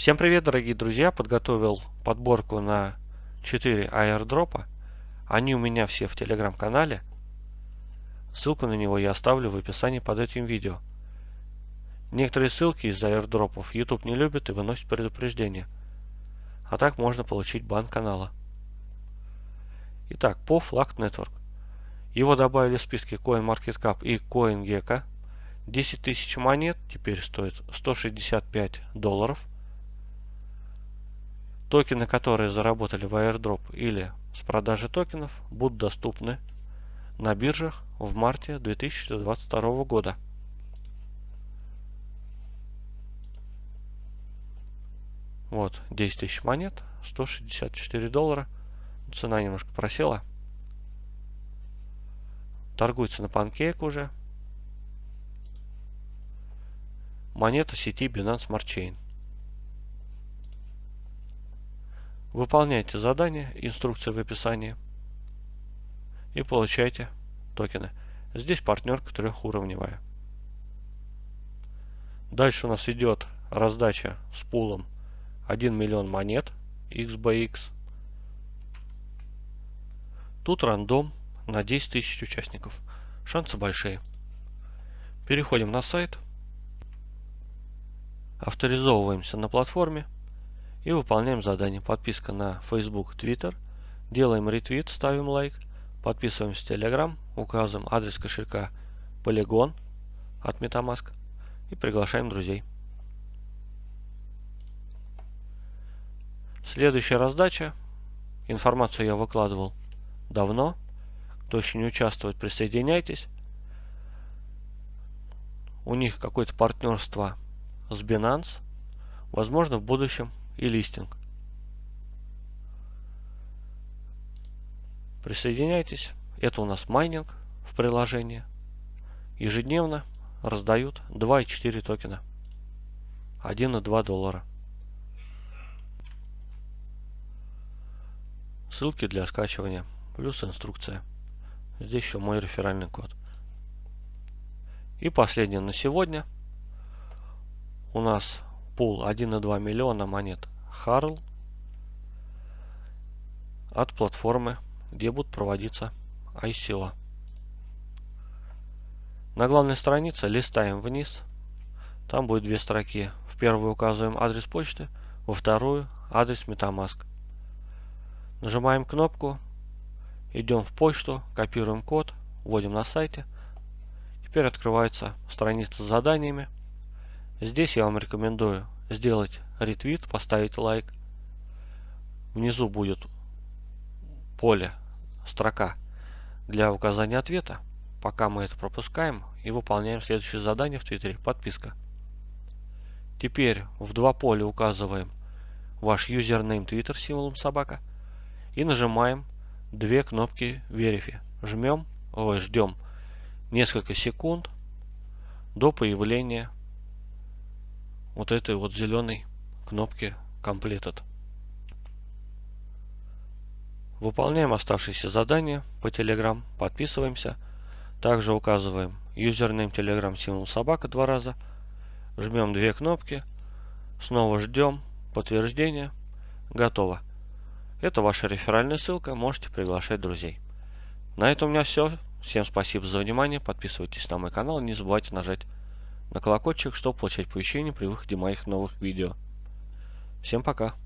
Всем привет, дорогие друзья! Подготовил подборку на 4 аирдропа. Они у меня все в телеграм-канале. Ссылку на него я оставлю в описании под этим видео. Некоторые ссылки из аирдропов YouTube не любит и выносит предупреждение. А так можно получить бан канала. Итак, по Flag Network. Его добавили в списки CoinMarketCap и CoinGecko. 10 тысяч монет теперь стоит 165 долларов. Токены, которые заработали в airdrop или с продажи токенов, будут доступны на биржах в марте 2022 года. Вот, 10 тысяч монет, 164 доллара. Цена немножко просела. Торгуется на панкейк уже. Монета сети Binance Smart Chain. Выполняйте задание, инструкция в описании и получайте токены. Здесь партнерка трехуровневая. Дальше у нас идет раздача с пулом 1 миллион монет XBX. Тут рандом на 10 тысяч участников. Шансы большие. Переходим на сайт. Авторизовываемся на платформе и выполняем задание. Подписка на Facebook, Twitter. Делаем ретвит, ставим лайк. Подписываемся в Telegram, указываем адрес кошелька Polygon от Metamask и приглашаем друзей. Следующая раздача. Информацию я выкладывал давно. Кто еще не участвует, присоединяйтесь. У них какое-то партнерство с Binance. Возможно, в будущем и листинг. Присоединяйтесь. Это у нас майнинг в приложении. Ежедневно раздают 2,4 токена. 1,2 доллара. Ссылки для скачивания. Плюс инструкция. Здесь еще мой реферальный код. И последнее на сегодня. У нас пул 1,2 миллиона монет Харл от платформы, где будут проводиться ICO. На главной странице листаем вниз. Там будет две строки. В первую указываем адрес почты, во вторую адрес Metamask. Нажимаем кнопку, идем в почту, копируем код, вводим на сайте. Теперь открывается страница с заданиями. Здесь я вам рекомендую сделать ретвит, поставить лайк. Внизу будет поле, строка для указания ответа. Пока мы это пропускаем и выполняем следующее задание в Твиттере. Подписка. Теперь в два поля указываем ваш юзернейм Twitter символом собака и нажимаем две кнопки Verify. Жмем, ой, ждем несколько секунд до появления вот этой вот зеленой кнопки Completed. Выполняем оставшиеся задания по Telegram, подписываемся. Также указываем юзернейм Telegram символ собака два раза. Жмем две кнопки. Снова ждем подтверждение. Готово. Это ваша реферальная ссылка, можете приглашать друзей. На этом у меня все. Всем спасибо за внимание, подписывайтесь на мой канал, не забывайте нажать на колокольчик, чтобы получать оповещения при выходе моих новых видео. Всем пока!